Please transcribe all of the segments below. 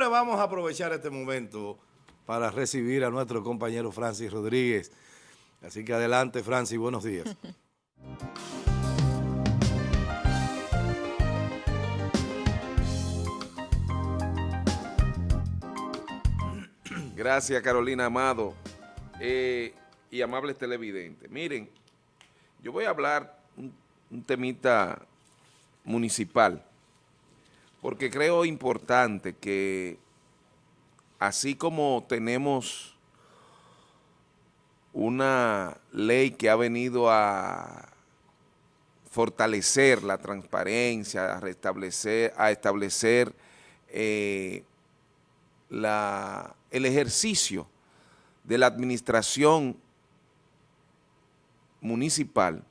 Señores, vamos a aprovechar este momento para recibir a nuestro compañero Francis Rodríguez. Así que adelante, Francis, buenos días. Gracias, Carolina Amado eh, y amables televidentes. Miren, yo voy a hablar un, un temita municipal, porque creo importante que así como tenemos una ley que ha venido a fortalecer la transparencia, a restablecer, a establecer eh, la, el ejercicio de la administración municipal,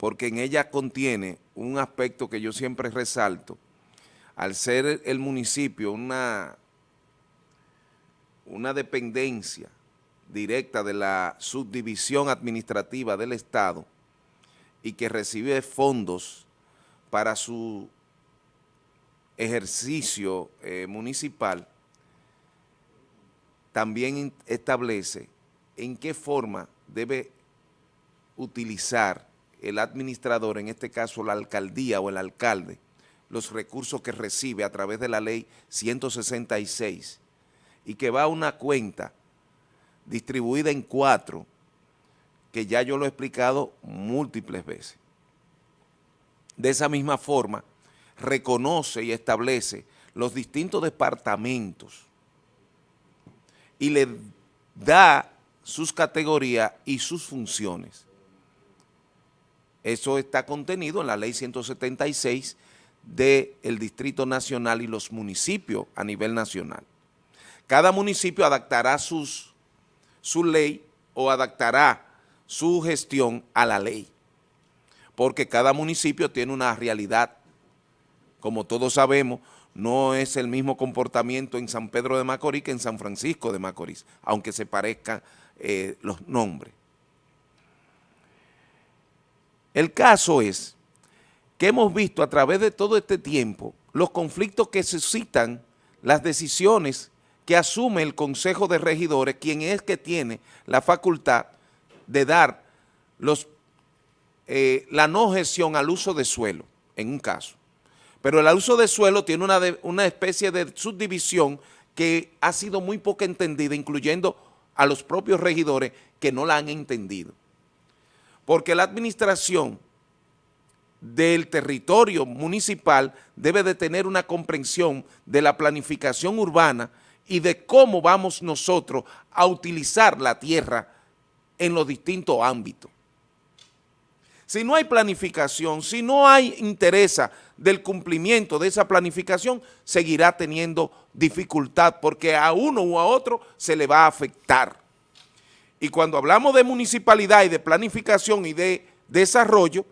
porque en ella contiene un aspecto que yo siempre resalto, al ser el municipio una, una dependencia directa de la subdivisión administrativa del Estado y que recibe fondos para su ejercicio eh, municipal, también establece en qué forma debe utilizar el administrador, en este caso la alcaldía o el alcalde, los recursos que recibe a través de la ley 166 y que va a una cuenta distribuida en cuatro, que ya yo lo he explicado múltiples veces. De esa misma forma, reconoce y establece los distintos departamentos y le da sus categorías y sus funciones. Eso está contenido en la ley 176 del Distrito Nacional y los municipios a nivel nacional. Cada municipio adaptará su ley o adaptará su gestión a la ley, porque cada municipio tiene una realidad. Como todos sabemos, no es el mismo comportamiento en San Pedro de Macorís que en San Francisco de Macorís, aunque se parezcan eh, los nombres. El caso es que hemos visto a través de todo este tiempo los conflictos que suscitan las decisiones que asume el Consejo de Regidores, quien es que tiene la facultad de dar eh, la no gestión al uso de suelo, en un caso. Pero el uso de suelo tiene una especie de subdivisión que ha sido muy poco entendida, incluyendo a los propios regidores que no la han entendido. Porque la administración del territorio municipal debe de tener una comprensión de la planificación urbana y de cómo vamos nosotros a utilizar la tierra en los distintos ámbitos. Si no hay planificación, si no hay interés del cumplimiento de esa planificación, seguirá teniendo dificultad porque a uno u a otro se le va a afectar. Y cuando hablamos de municipalidad y de planificación y de desarrollo,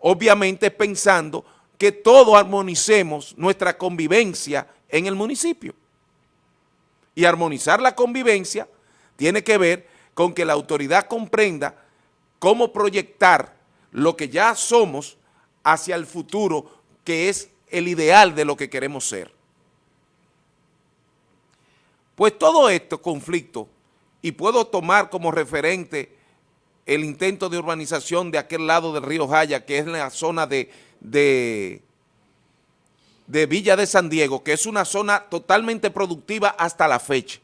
obviamente pensando que todos armonicemos nuestra convivencia en el municipio. Y armonizar la convivencia tiene que ver con que la autoridad comprenda cómo proyectar lo que ya somos hacia el futuro, que es el ideal de lo que queremos ser. Pues todo esto conflicto, y puedo tomar como referente el intento de urbanización de aquel lado del río Jaya, que es la zona de, de Villa de San Diego, que es una zona totalmente productiva hasta la fecha.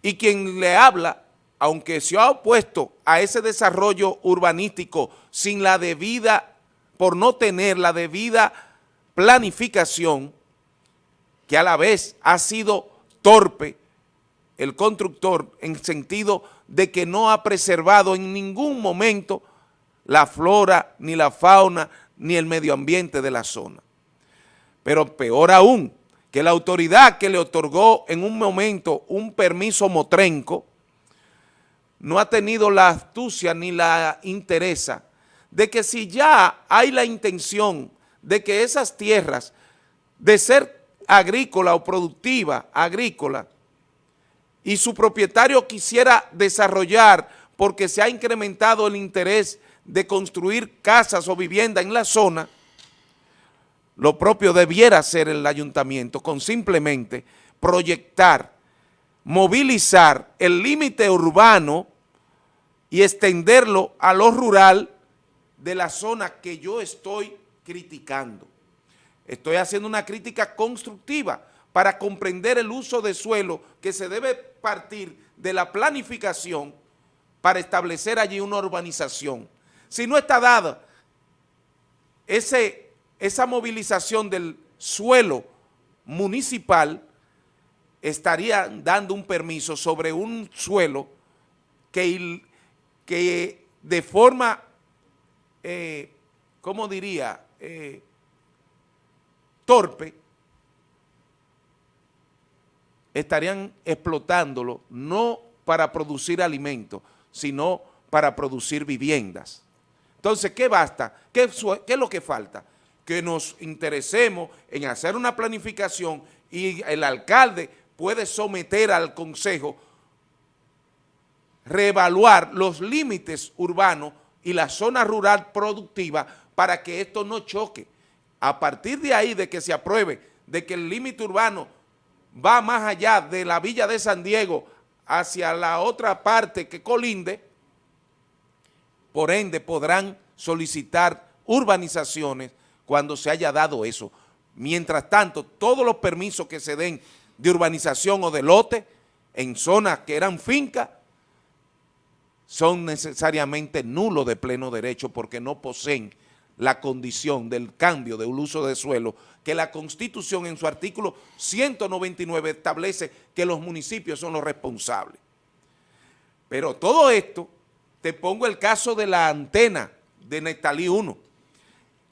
Y quien le habla, aunque se ha opuesto a ese desarrollo urbanístico sin la debida, por no tener la debida planificación, que a la vez ha sido torpe el constructor en sentido de que no ha preservado en ningún momento la flora, ni la fauna, ni el medio ambiente de la zona. Pero peor aún, que la autoridad que le otorgó en un momento un permiso motrenco no ha tenido la astucia ni la interesa de que si ya hay la intención de que esas tierras de ser agrícola o productiva agrícola y su propietario quisiera desarrollar porque se ha incrementado el interés de construir casas o viviendas en la zona, lo propio debiera hacer el ayuntamiento con simplemente proyectar, movilizar el límite urbano y extenderlo a lo rural de la zona que yo estoy criticando. Estoy haciendo una crítica constructiva para comprender el uso de suelo que se debe partir de la planificación para establecer allí una urbanización. Si no está dada ese, esa movilización del suelo municipal, estaría dando un permiso sobre un suelo que, que de forma, eh, ¿cómo diría?, eh, torpe, estarían explotándolo no para producir alimentos, sino para producir viviendas. Entonces, ¿qué basta? ¿Qué, ¿Qué, es lo que falta? Que nos interesemos en hacer una planificación y el alcalde puede someter al consejo reevaluar los límites urbanos y la zona rural productiva para que esto no choque. A partir de ahí, de que se apruebe, de que el límite urbano va más allá de la villa de San Diego hacia la otra parte que colinde, por ende podrán solicitar urbanizaciones cuando se haya dado eso. Mientras tanto, todos los permisos que se den de urbanización o de lote en zonas que eran fincas son necesariamente nulos de pleno derecho porque no poseen la condición del cambio del uso de suelo que la Constitución en su artículo 199 establece que los municipios son los responsables. Pero todo esto, te pongo el caso de la antena de Nectalí 1,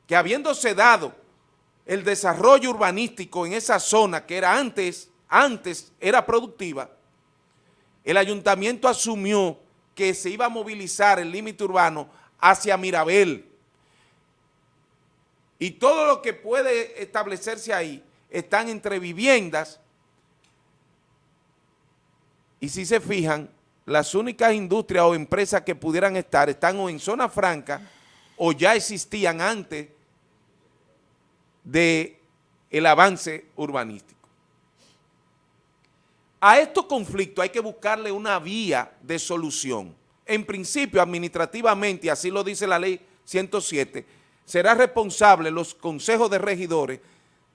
que habiéndose dado el desarrollo urbanístico en esa zona que era antes, antes era productiva, el ayuntamiento asumió que se iba a movilizar el límite urbano hacia Mirabel, y todo lo que puede establecerse ahí están entre viviendas y si se fijan, las únicas industrias o empresas que pudieran estar están o en zona franca o ya existían antes de el avance urbanístico. A estos conflictos hay que buscarle una vía de solución. En principio, administrativamente, y así lo dice la ley 107, será responsable los consejos de regidores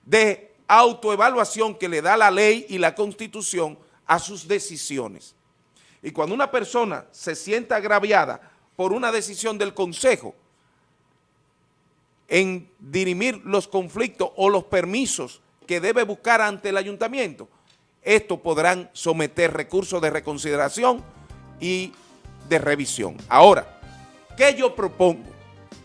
de autoevaluación que le da la ley y la constitución a sus decisiones. Y cuando una persona se sienta agraviada por una decisión del consejo en dirimir los conflictos o los permisos que debe buscar ante el ayuntamiento, estos podrán someter recursos de reconsideración y de revisión. Ahora, ¿qué yo propongo?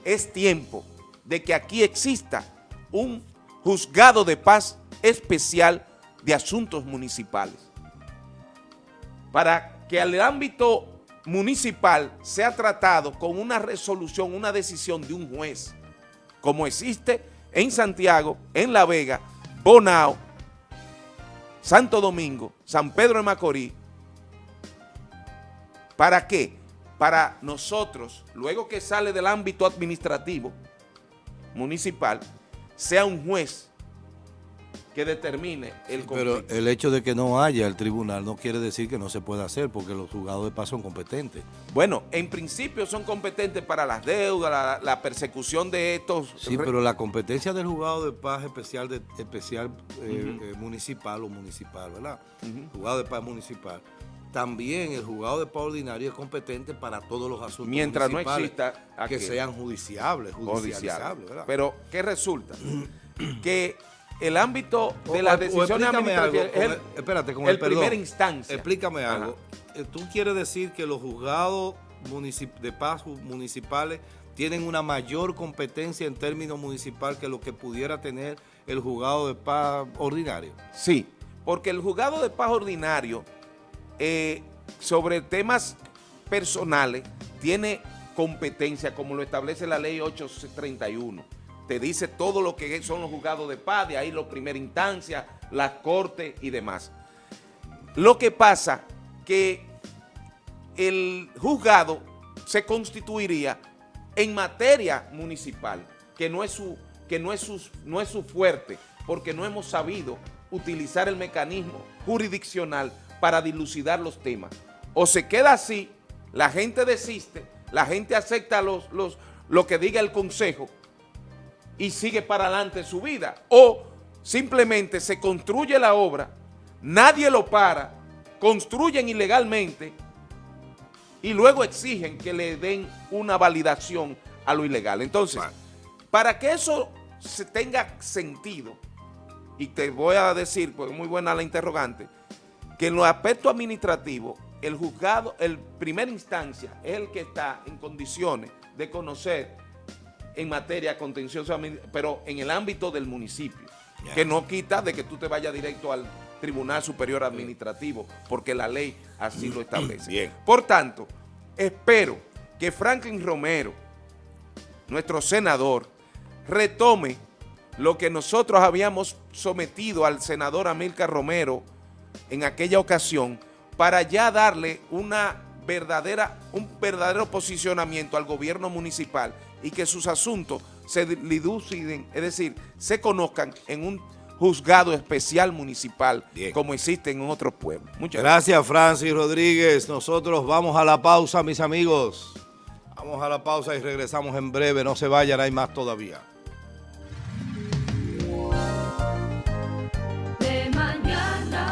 Es tiempo de que aquí exista un juzgado de paz especial de asuntos municipales. Para que el ámbito municipal sea tratado con una resolución, una decisión de un juez, como existe en Santiago, en La Vega, Bonao, Santo Domingo, San Pedro de Macorís. ¿Para qué? Para nosotros, luego que sale del ámbito administrativo, municipal sea un juez que determine el conflicto. Pero el hecho de que no haya el tribunal no quiere decir que no se pueda hacer porque los juzgados de paz son competentes. Bueno, en principio son competentes para las deudas, la, persecución de estos... Sí, pero la competencia del juzgado de paz especial de, especial eh, eh, municipal o municipal, ¿verdad? Juzgado de paz municipal también el juzgado de paz ordinario es competente para todos los asuntos Mientras no exista que sean judiciables, judicializables. Pero, ¿qué resulta? que el ámbito de las decisiones administrativas es el, espérate, con el, primera instancia. Explícame algo. Eh, ¿Tú quieres decir que los juzgados de paz municipales tienen una mayor competencia en términos municipal que lo que pudiera tener el juzgado de paz ordinario? Sí, porque el juzgado de paz ordinario eh, sobre temas personales tiene competencia como lo establece la ley 831. Te dice todo lo que son los juzgados de paz, de ahí la primera instancia, las cortes y demás. Lo que pasa que el juzgado se constituiría en materia municipal, que no es su que no es, su, no es su fuerte, porque no hemos sabido utilizar el mecanismo jurisdiccional para dilucidar los temas. O se queda así, la gente desiste, la gente acepta los, los, lo que diga el consejo y sigue para adelante su vida. O simplemente se construye la obra, nadie lo para, construyen ilegalmente y luego exigen que le den una validación a lo ilegal. Entonces, para que eso se tenga sentido, y te voy a decir, porque es muy buena la interrogante, que en los aspectos administrativos, el juzgado, el primera instancia, es el que está en condiciones de conocer en materia contenciosa, pero en el ámbito del municipio, que no quita de que tú te vayas directo al Tribunal Superior Administrativo, porque la ley así lo establece. Bien. Por tanto, espero que Franklin Romero, nuestro senador, retome lo que nosotros habíamos sometido al senador Amílcar Romero en aquella ocasión para ya darle una verdadera, un verdadero posicionamiento al gobierno municipal y que sus asuntos se diluciden, es decir, se conozcan en un juzgado especial municipal como existe en otros pueblos. Muchas gracias. Gracias Francis Rodríguez. Nosotros vamos a la pausa, mis amigos. Vamos a la pausa y regresamos en breve. No se vayan, hay más todavía.